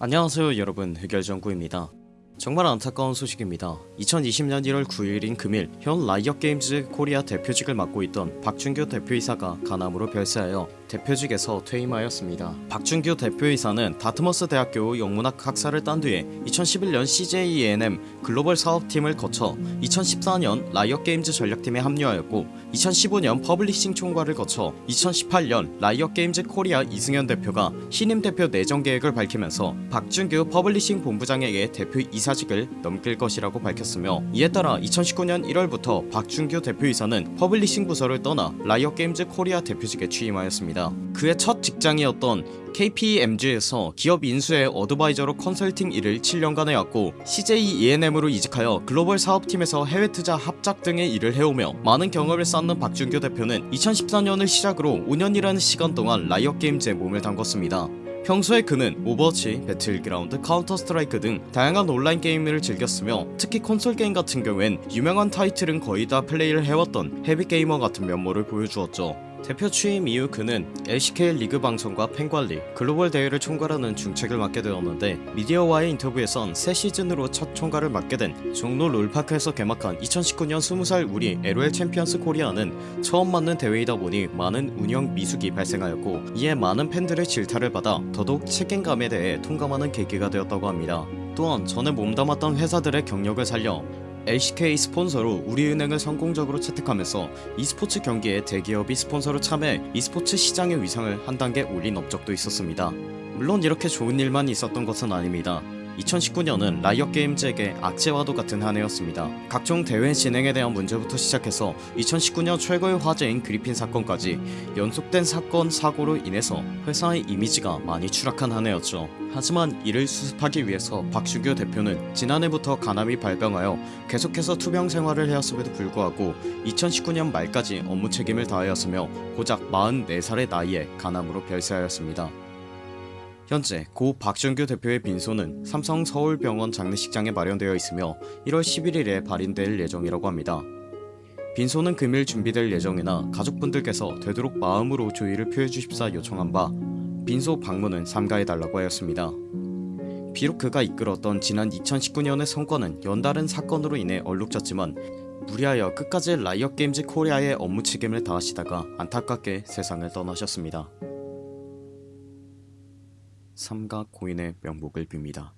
안녕하세요 여러분. 흑열정구입니다 정말 안타까운 소식입니다. 2020년 1월 9일인 금일 현 라이엇게임즈 코리아 대표직을 맡고 있던 박준규 대표이사가 간암으로 별세하여 대표직에서 퇴임하였습니다. 박준규 대표이사는 다트머스 대학교 영문학 학사를 딴 뒤에 2011년 CJ ENM 글로벌 사업팀을 거쳐 2014년 라이엇게임즈 전략팀에 합류하였고 2015년 publishing 총괄을 거쳐 2018년 라이엇게임즈 코리아 이승현 대표가 신임 대표 내정 계획을 밝히면서 박준규 publishing 본부장에게 대표 이사 직을 넘길 것이라고 밝혔으며 이에 따라 2019년 1월부터 박준규 대표이사는 publishing 부서를 떠나 라이엇게임즈 코리아 대표직에 취임하였습니다. 그의 첫 직장이었던 KPMG에서 기업 인수의 advisor로 컨설팅 일을 7년간 해왔고 CJ ENM으로 이직하여 글로벌 사업팀에서 해외 투자 합작 등의 일을 해오며 많은 경험을 쌓은 박준규 대표는 2014년을 시작으로 5년이라는 시간 동안 라이엇게임즈에 몸을 담궜습니다 평소에 그는 오버워치, 배틀그라운드, 카운터 스트라이크 등 다양한 온라인 게임을 즐겼으며 특히 콘솔 게임 같은 경우엔 유명한 타이틀은 거의 다 플레이를 해왔던 heavy gamer 같은 면모를 보여주었죠 대표 취임 이후 그는 LCK 리그 방송과 팬관리, 글로벌 대회를 총괄하는 중책을 맡게 되었는데 미디어와의 인터뷰에선 새 시즌으로 첫 총괄을 맡게 된 종로 롤파크에서 개막한 2019년 20살 우리 LOL 챔피언스 코리아는 처음 맞는 대회이다 보니 많은 운영 미숙이 발생하였고 이에 많은 팬들의 질타를 받아 더더욱 책임감에 대해 통감하는 계기가 되었다고 합니다. 또한 전에 몸담았던 회사들의 경력을 살려 LCK 스폰서로 우리은행을 성공적으로 채택하면서 e스포츠 경기에 대기업이 스폰서로 참여해 e스포츠 시장의 위상을 한 단계 올린 업적도 있었습니다. 물론 이렇게 좋은 일만 있었던 것은 아닙니다. 2019년은 라이엇게임즈에게 악재와도 같은 한 해였습니다. 각종 대회 진행에 대한 문제부터 시작해서 2019년 최고의 화제인 그리핀 사건까지 연속된 사건 사고로 인해서 회사의 이미지가 많이 추락한 한 해였죠. 하지만 이를 수습하기 위해서 박준규 대표는 지난해부터 간암이 발병하여 계속해서 투병 생활을 해왔음에도 불구하고 2019년 말까지 업무 책임을 다하였으며 고작 44살의 나이에 간암으로 별세하였습니다. 현재 고 박준규 대표의 빈소는 삼성 서울병원 장례식장에 마련되어 있으며 1월 11일에 발인될 예정이라고 합니다. 빈소는 금일 준비될 예정이나 가족분들께서 되도록 마음으로 조의를 표해주십사 요청한 바 빈소 방문은 삼가해달라고 하였습니다. 비록 그가 이끌었던 지난 2019년의 성과는 연달은 사건으로 인해 얼룩졌지만 무리하여 끝까지 라이엇게임즈 코리아의 업무 책임을 다하시다가 안타깝게 세상을 떠나셨습니다. 삼가 고인의 명복을 빕니다.